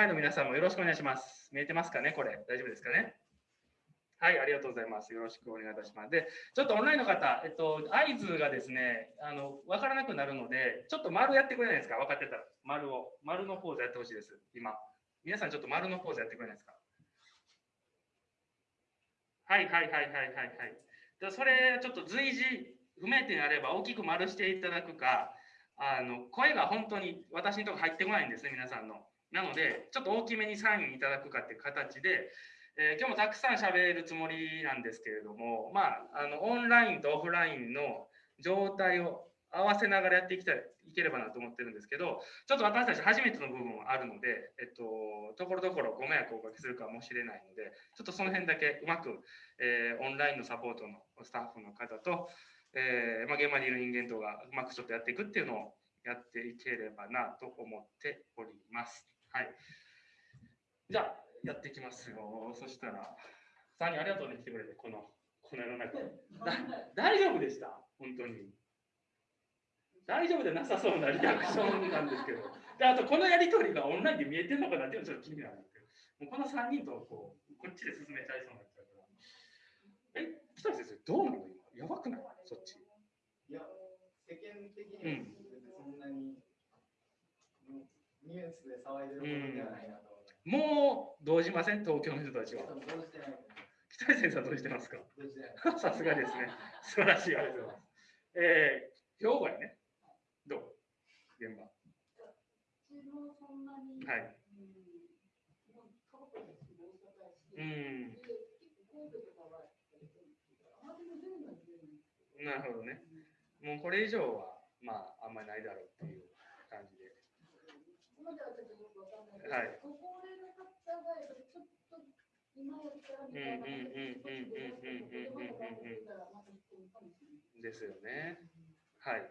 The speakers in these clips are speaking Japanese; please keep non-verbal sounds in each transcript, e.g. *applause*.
ラインの皆さんもよろしくお願いします。見えてますかねこれ。大丈夫ですかね？はい、ありがとうございます。よろしくお願いいたします。で、ちょっとオンラインの方、えっと、合図がですね、あの、わからなくなるので、ちょっと丸やってくれないですか？分かってたら。丸を。丸のポーズやってほしいです。今。皆さんちょっと丸のポーズやってくれないですか？はいはいはいはいはいはい。でそれ、ちょっと随時不明点あれば大きく丸していただくか、あの、声が本当に私のとこ入ってこないんですね、皆さんの。なので、ちょっと大きめにサインいただくかっていう形で、えー、今日もたくさん喋るつもりなんですけれども、まあ、あのオンラインとオフラインの状態を合わせながらやっていきたいいければなと思ってるんですけど、ちょっと私たち初めての部分もあるので、えっと、ところどころご迷惑をおかけするかもしれないので、ちょっとその辺だけうまく、えー、オンラインのサポートのスタッフの方と、えーまあ、現場にいる人間とがうまくちょっとやっていくっていうのをやっていければなと思っております。はい。じゃあ、やっていきますよ。そしたら、3人ありがとうね、来てくれて、この、この世の中。大丈夫でした？本当に。大丈夫でなさそうなリアクションなんですけど。で、あと、このやりとりがオンラインで見えてるのかなっていうのちょっと気になるんですけど、もうこの3人とこうこっちで進めちゃいそうになっちゃうから。え、北先生、どうなの今？やばくない？そっち。いや、世間的にそんなに、ニュースで騒いでることではないなと。もう動じません、東京の人たちは。北井先生はどうしてますか？さすがですね。素晴らしい、ありがとうございます。えー、兵庫やね。どう？現場。はい。うん。なるほどね。もうこれ以上は、まあ、あんまりないだろうっていう。はちょっとよくわかんない。はいですよね。はい。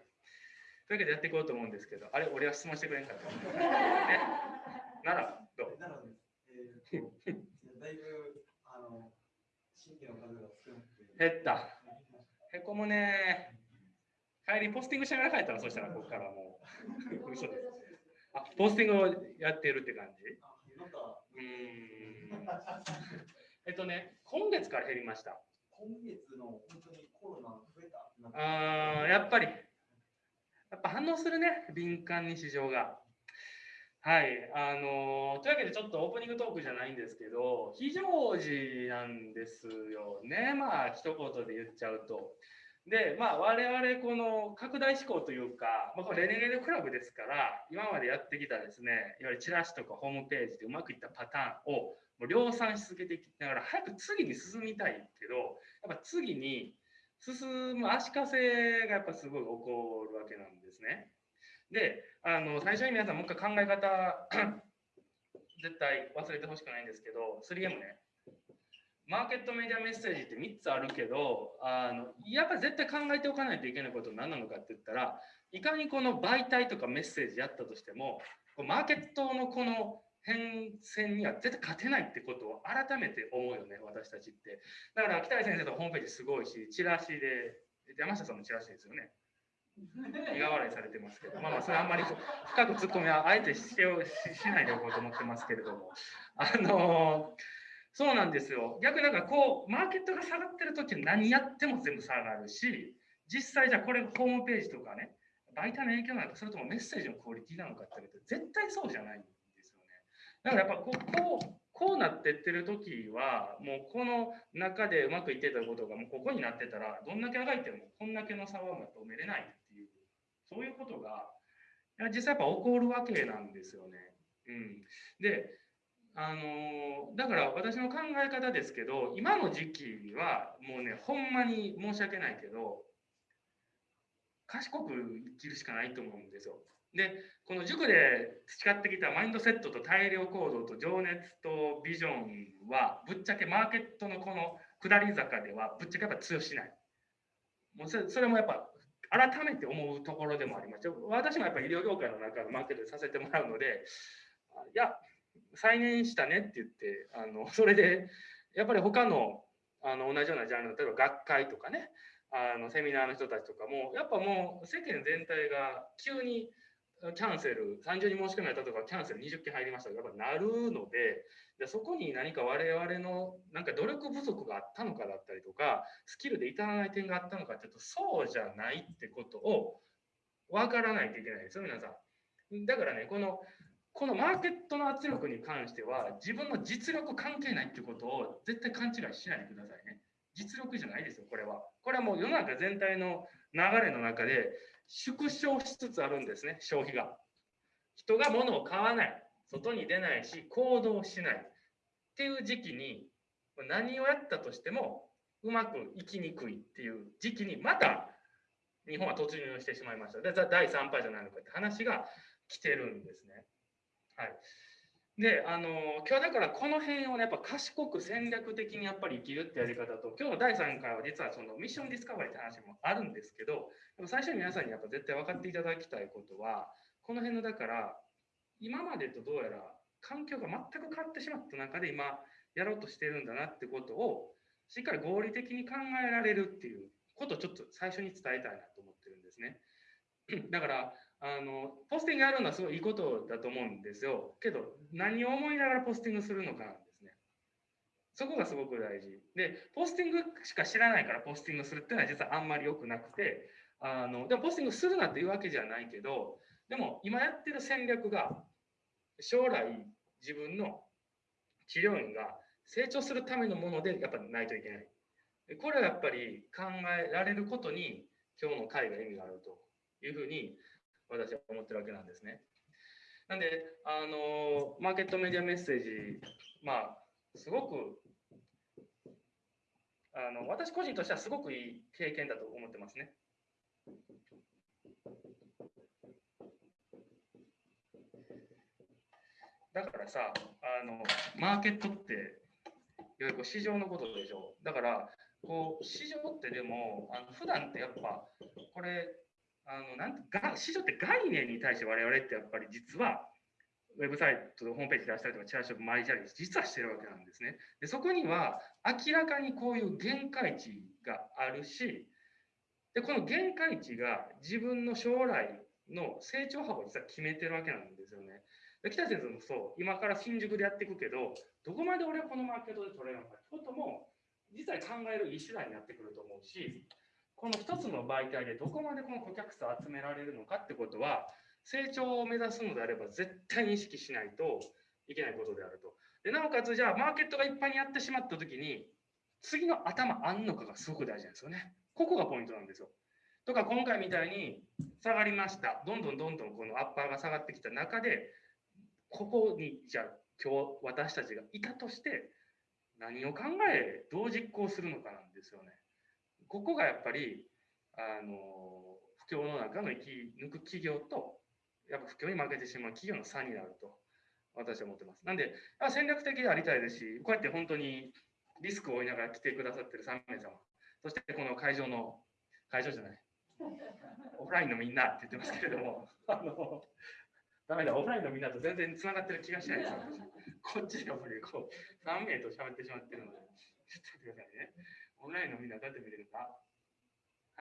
というわけでやっていこうと思うんですけど、あれ、俺は質問してくれんかった。なら、どうなら。えー、だいぶ、あの、新規の数が少なくて。減った。へこむね。帰りポスティングしながら帰ったら、そしたらここからもう。嘘です。あ、ポスティングをやってるって感じ？うん。*laughs* えっとね、今月から減りました。今月の本当にコロナ増えた？あやっぱり、やっぱ反応するね、敏感に市場が。はい、あのー、というわけでちょっとオープニングトークじゃないんですけど、非常時なんですよね。まあ、一言で言っちゃうと。で、まあ、我々この拡大志向というか、まあ、これレネゲードクラブですから、今までやってきたですね、いわゆるチラシとかホームページでうまくいったパターンをもう量産し続けていきながら、早く次に進みたいけど、やっぱ次に進む足かせがやっぱすごい起こるわけなんですね。で、あの最初に皆さんもう一回考え方 *coughs* 絶対忘れてほしくないんですけど、3M ね。マーケットメディアメッセージって3つあるけどあのやっぱ絶対考えておかないといけないことは何なのかって言ったらいかにこの媒体とかメッセージやったとしてもマーケットのこの変遷には絶対勝てないってことを改めて思うよね私たちって。だから北井先生とホームページすごいしチラシで山下さんのチラシですよね。苦笑いされてますけど、まあまあ、それあんまり深く突っ込みはあえてしてしないでおこうと思ってますけれども、あのーそうなんですよ。逆なんかこう、マーケットが下がってる時何やっても全部下がるし、実際じゃあこれホームページとかね、媒体の影響なのか、それともメッセージのクオリティなのかって言われて、絶対そうじゃないんですよね。だからやっぱこう、こう、こうなってってる時は、もうこの中でうまくいってたことがもうここになってたら、どんだけあがいてもこんだけの差は止めれないっていう、そういうことが、実際やっぱ起こるわけなんですよね。うん。で、あのだから私の考え方ですけど今の時期はもうねほんまに申し訳ないけど賢く生きるしかないと思うんですよ。でこの塾で培ってきたマインドセットと大量行動と情熱とビジョンはぶっちゃけマーケットのこの下り坂ではぶっちゃけやっぱ通用しない。もうそれもやっぱ改めて思うところでもあります私もやっぱ医療業界の中のマーケットでさせてもらうのでいや再燃したねって言ってあの *laughs* それでやっぱり他のあの同じようなジャンル例えば学会とかねあのセミナーの人たちとかもやっぱもう世間全体が急にキャンセル、30人申し込みやったとか、キャンセル20件入りましたとかやっぱなるので、でそこに何か我々のなんか努力不足があったのかだったりとか、スキルで至らない点があったのかっていうと、そうじゃないってことを分からないといけないですよ、皆さん。だからね、このこのマーケットの圧力に関しては、自分の実力関係ないっていうことを絶対勘違いしないでくださいね。実力じゃないですよ、これは。これはもう世の中全体の流れの中で縮小しつつあるんですね、消費が。人が物を買わない、外に出ないし、行動しないっていう時期に、何をやったとしてもうまくいきにくいっていう時期に、また日本は突入してしまいました。で第3波じゃないのかって話が来てるんですね。はい。で、あの、今日だからこの辺をね、やっぱ賢く戦略的にやっぱり生きるってやり方と、今日の第3回は実はそのミッションディスカバリーって話もあるんですけど、でも最初に皆さんにやっぱ絶対分かっていただきたいことは、この辺のだから、今までとどうやら環境が全く変わってしまった中で今やろうとしてるんだなってことを、しっかり合理的に考えられるっていうことをちょっと最初に伝えたいなと思ってるんですね。だから、あのポスティングやるのはすごいいいことだと思うんですよ。けど、何を思いながらポスティングするのかなんですね。そこがすごく大事。で、ポスティングしか知らないからポスティングするっていうのは実はあんまり良くなくて、あのでもポスティングするなっていうわけじゃないけど、でも今やってる戦略が将来自分の治療院が成長するためのものでやっぱないといけない。これはやっぱり考えられることに今日の会が意味があるというふうに私は思ってるわけなんですね。なんで、あのマーケットメディアメッセージ、まあ、すごくあの私個人としてはすごくいい経験だと思ってますね。だからさ、あのマーケットって、いわゆる市場のことでしょ。だから、こう市場ってでも、あの普段ってやっぱ、これ、あのなんが市場って概念に対して我々ってやっぱり実はウェブサイトでホームページ出したりとかチラシを巻いたり実はしてるわけなんですね。でそこには明らかにこういう限界値があるしでこの限界値が自分の将来の成長幅を実は決めてるわけなんですよね。で北先生もそう今から新宿でやっていくけどどこまで俺はこのマーケットで取れるのかってことも実は考えるいい手段になってくると思うしこの一つの媒体でどこまでこの顧客数を集められるのかってことは、成長を目指すのであれば絶対に意識しないといけないことであると。でなおかつ、じゃあマーケットがいっぱいにやってしまったときに、次の頭あんのかがすごく大事なんですよね。ここがポイントなんですよ。とか今回みたいに下がりました。どんどんどんどんこのアッパーが下がってきた中で、ここにじゃあ今日私たちがいたとして何を考え、どう実行するのかなんですよね。ここがやっぱりあの不況の中の生き抜く企業とやっぱ不況に負けてしまう企業の差になると私は思ってます。なんで戦略的でありたいですしこうやって本当にリスクを負いながら来てくださってる3名様そしてこの会場の会場じゃない *laughs* オフラインのみんなって言ってますけれどもあのダメだオフラインのみんなと全然つながってる気がしないです *laughs* こっちでやっぱりこう3名と喋ってしまってるのでちょっと待ってくださいね。オンラインの